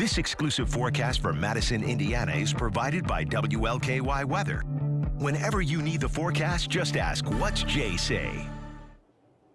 This exclusive forecast for Madison, Indiana is provided by WLKY Weather. Whenever you need the forecast, just ask, what's Jay say?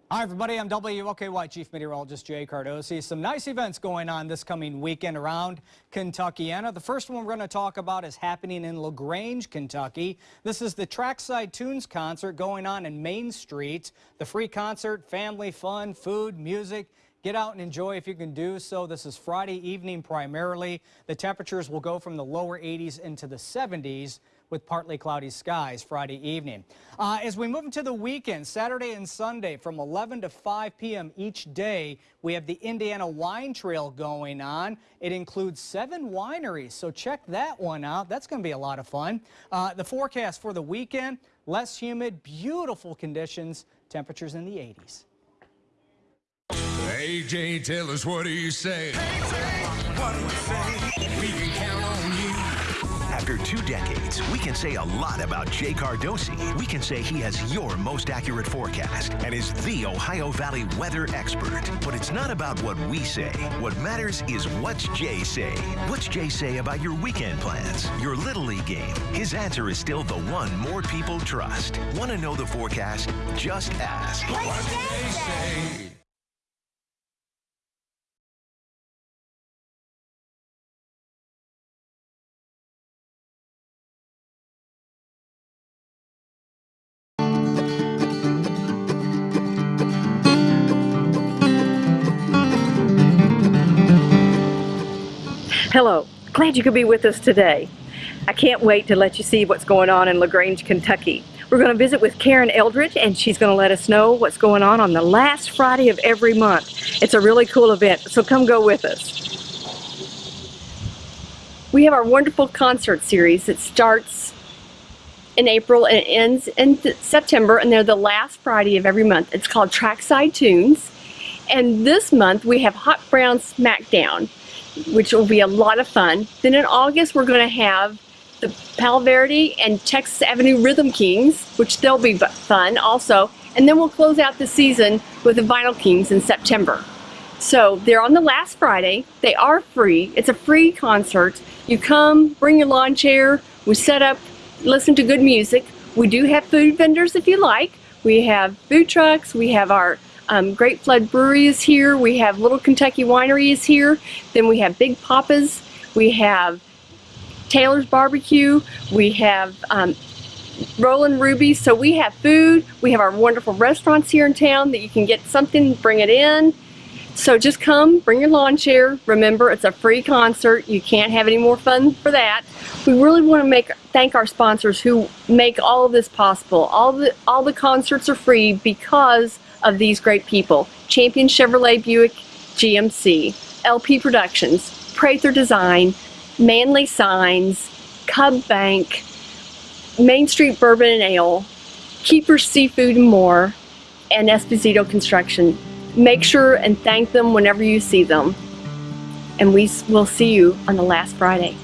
Hi, everybody. I'm WLKY Chief Meteorologist Jay Cardosi. Some nice events going on this coming weekend around Kentuckiana. The first one we're going to talk about is happening in LaGrange, Kentucky. This is the Trackside Tunes concert going on in Main Street. The free concert, family fun, food, music. Get out and enjoy if you can do so. This is Friday evening primarily. The temperatures will go from the lower 80s into the 70s with partly cloudy skies Friday evening. Uh, as we move into the weekend, Saturday and Sunday from 11 to 5 p.m. each day, we have the Indiana Wine Trail going on. It includes seven wineries, so check that one out. That's going to be a lot of fun. Uh, the forecast for the weekend, less humid, beautiful conditions, temperatures in the 80s. AJ, tell us what do you say? what do we say? We can count on you. After two decades, we can say a lot about Jay Cardosi. We can say he has your most accurate forecast and is the Ohio Valley weather expert. But it's not about what we say. What matters is what's Jay say. What's Jay say about your weekend plans, your Little League game? His answer is still the one more people trust. Want to know the forecast? Just ask. What's Jay say? Hello, glad you could be with us today. I can't wait to let you see what's going on in LaGrange, Kentucky. We're going to visit with Karen Eldridge and she's going to let us know what's going on on the last Friday of every month. It's a really cool event, so come go with us. We have our wonderful concert series that starts in April and ends in September and they're the last Friday of every month. It's called Trackside Tunes and this month we have Hot Brown Smackdown which will be a lot of fun. Then in August, we're going to have the Palo Verde and Texas Avenue Rhythm Kings, which they'll be fun also. And then we'll close out the season with the Vinyl Kings in September. So they're on the last Friday. They are free. It's a free concert. You come, bring your lawn chair. We set up, listen to good music. We do have food vendors if you like. We have food trucks. We have our um, Great Flood Brewery is here. We have Little Kentucky Winery is here. Then we have Big Papa's. We have Taylor's Barbecue. We have um, Roland Ruby. So we have food. We have our wonderful restaurants here in town that you can get something, bring it in. So just come, bring your lawn chair. Remember, it's a free concert. You can't have any more fun for that. We really want to make thank our sponsors who make all of this possible. All the all the concerts are free because of these great people. Champion Chevrolet Buick GMC, LP Productions, Prather Design, Manly Signs, Cub Bank, Main Street Bourbon and Ale, Keeper Seafood and more, and Esposito Construction. Make sure and thank them whenever you see them. And we will see you on the last Friday.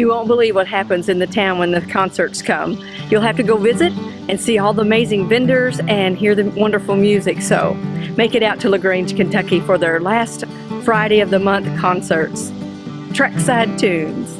You won't believe what happens in the town when the concerts come. You'll have to go visit and see all the amazing vendors and hear the wonderful music. So make it out to LaGrange, Kentucky for their last Friday of the month concerts. Trackside Tunes.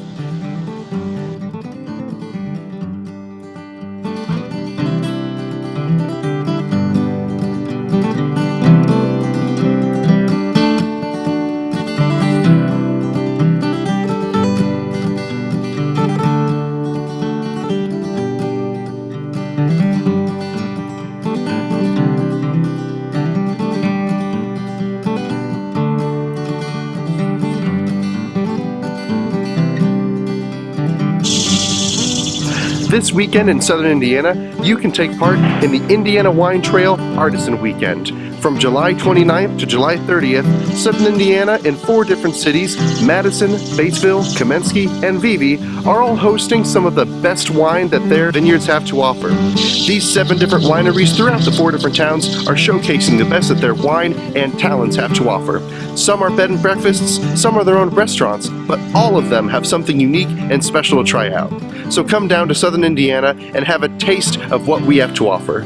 This weekend in southern Indiana, you can take part in the Indiana Wine Trail Artisan Weekend. From July 29th to July 30th, southern Indiana in four different cities, Madison, Batesville, Kamensky, and Vevay, are all hosting some of the best wine that their vineyards have to offer. These seven different wineries throughout the four different towns are showcasing the best that their wine and talents have to offer. Some are bed and breakfasts, some are their own restaurants, but all of them have something unique and special to try out. So come down to Southern Indiana and have a taste of what we have to offer.